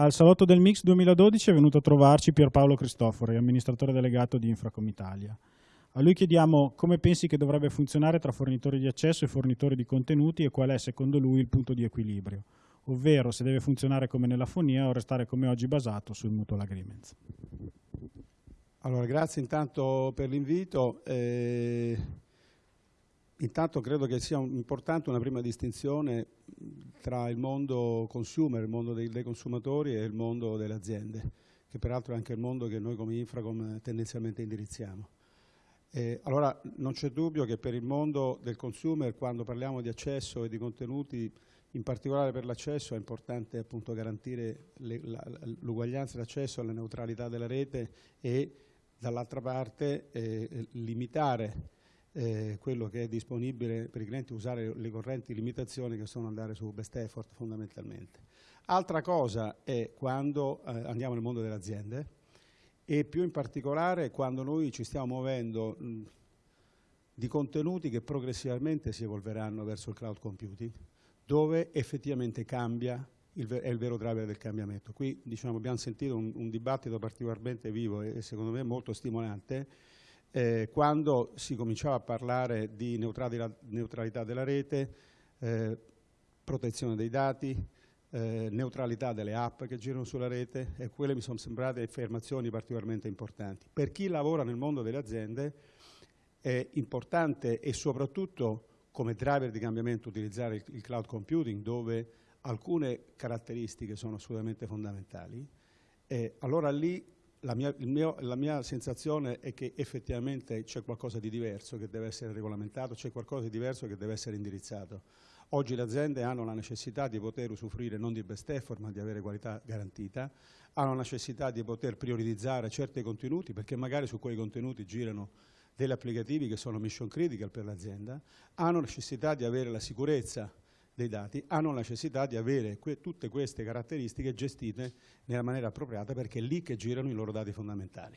Al salotto del Mix 2012 è venuto a trovarci Pierpaolo Cristofori, amministratore delegato di Infracom Italia. A lui chiediamo come pensi che dovrebbe funzionare tra fornitori di accesso e fornitori di contenuti e qual è secondo lui il punto di equilibrio, ovvero se deve funzionare come nella fonia o restare come oggi basato sul mutual agreements. Allora, grazie intanto per l'invito. Eh, intanto credo che sia importante una prima distinzione tra il mondo consumer, il mondo dei, dei, consumatori e il mondo delle aziende, che peraltro è anche il mondo che noi come Infracom tendenzialmente indirizziamo. Eh, allora non c'è dubbio che per il mondo del consumer quando parliamo di accesso e di contenuti, in particolare per l'accesso è importante appunto garantire l'uguaglianza d'accesso alla neutralità della rete e dall'altra parte eh, limitare eh, quello che è disponibile per i clienti, usare le correnti limitazioni che sono andare su best effort fondamentalmente. Altra cosa è quando eh, andiamo nel mondo delle aziende e più in particolare quando noi ci stiamo muovendo mh, di contenuti che progressivamente si evolveranno verso il cloud computing, dove effettivamente cambia il, è il vero driver del cambiamento. Qui diciamo, abbiamo sentito un, un, dibattito particolarmente vivo e, secondo me molto stimolante eh, quando si cominciava a parlare di neutralità, della rete, eh, protezione dei dati, eh, neutralità delle app che girano sulla rete e quelle mi sono sembrate affermazioni particolarmente importanti. Per chi lavora nel mondo delle aziende è importante e soprattutto come driver di cambiamento utilizzare il, cloud computing dove alcune caratteristiche sono assolutamente fondamentali, allora lì la mia, mio, la mia, sensazione è che effettivamente c'è qualcosa di diverso che deve essere regolamentato, c'è qualcosa di diverso che deve essere indirizzato. Oggi le aziende hanno la necessità di poter usufruire non di best effort ma di avere qualità garantita, hanno la necessità di poter prioritizzare certi contenuti perché magari su quei contenuti girano degli applicativi che sono mission critical per l'azienda, hanno necessità di avere la sicurezza dei dati hanno la necessità di avere que tutte queste caratteristiche gestite nella maniera appropriata perché è lì che girano i loro dati fondamentali.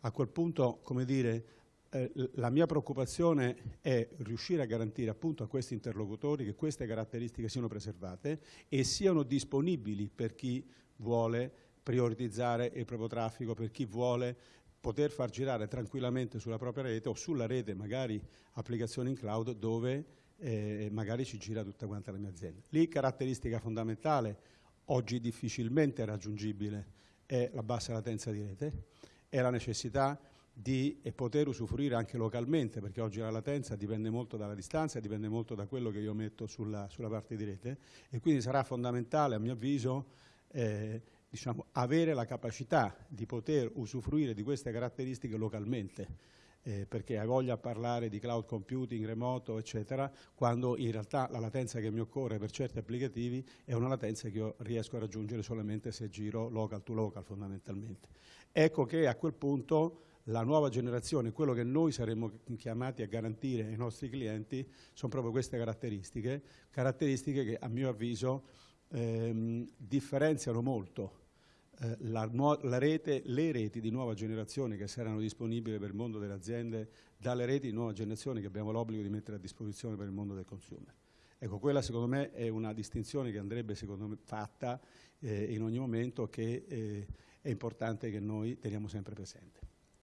A quel punto, come dire, eh, la mia preoccupazione è riuscire a garantire appunto a questi interlocutori che queste caratteristiche siano preservate e siano disponibili per chi vuole prioritizzare il proprio traffico, per chi vuole poter far girare tranquillamente sulla propria rete o sulla rete magari applicazioni in cloud dove eh, magari ci gira tutta quanta la mia azienda. Lì caratteristica fondamentale, oggi difficilmente raggiungibile, è la bassa latenza di rete, è la necessità di poter usufruire anche localmente, perché oggi la latenza dipende molto dalla distanza, dipende molto da quello che io metto sulla, sulla parte di rete e quindi sarà fondamentale, a mio avviso, eh, diciamo, avere la capacità di poter usufruire di queste caratteristiche localmente eh, perché ha voglia a parlare di cloud computing, remoto, eccetera, quando in realtà la latenza che mi occorre per certi applicativi è una latenza che io riesco a raggiungere solamente se giro local to local fondamentalmente. Ecco che a quel punto la nuova generazione, quello che noi saremmo chiamati a garantire ai nostri clienti, sono proprio queste caratteristiche, caratteristiche che a mio avviso ehm, differenziano molto eh, la, la rete, le reti di nuova generazione che saranno disponibili per il mondo delle aziende dalle reti di nuova generazione che abbiamo l'obbligo di mettere a disposizione per il mondo del consumer. Ecco, quella secondo me è una distinzione che andrebbe me fatta eh, in ogni momento che eh, è importante che noi teniamo sempre presente.